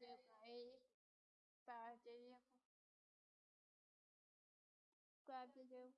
对吧？反正这些，管这些。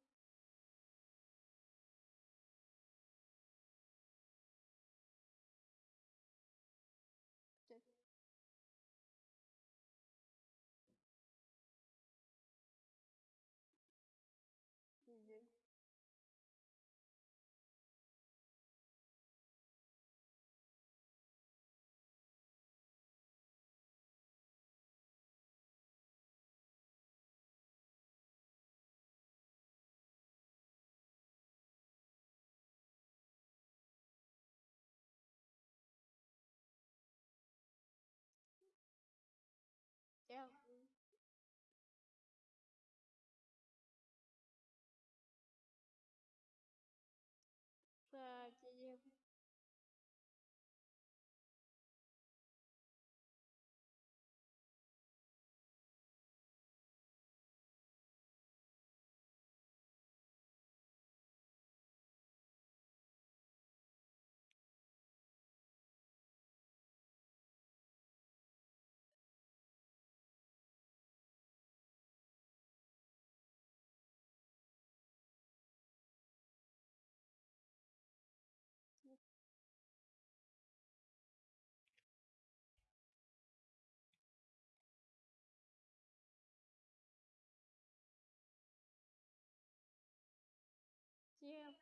всех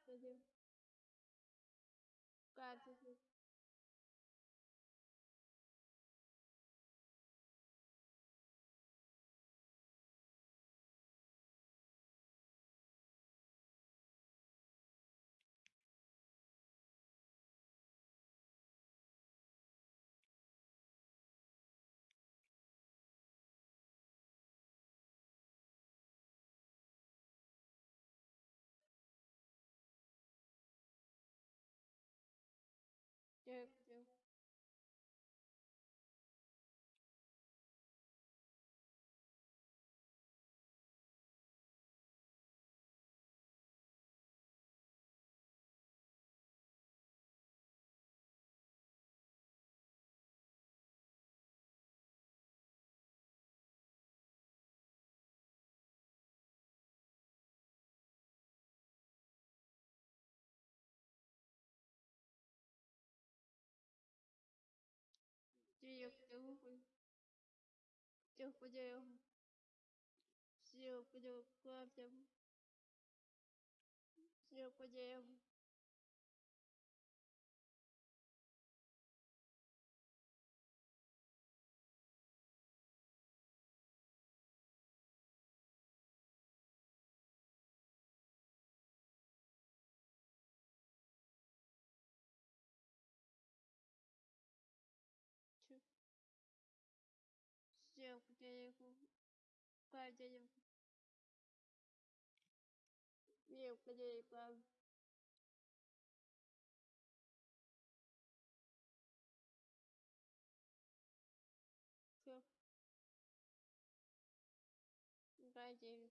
Yeah. Всех всех потерял. Всех потерял. Всех потерял. денег. Ну, Дай денег. Мелко денег, да. Все. Дай денег.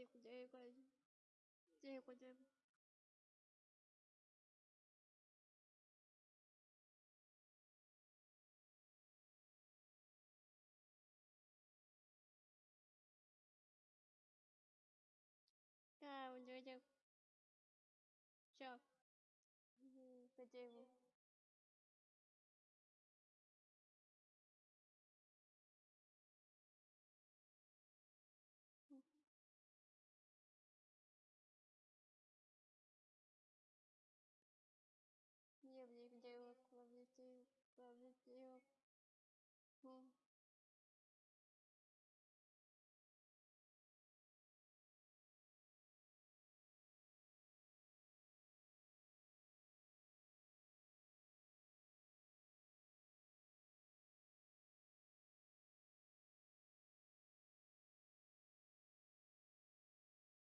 这一股节约关系这一股节 Да, он делает все. Хотя его. полетел, полетел. Хм.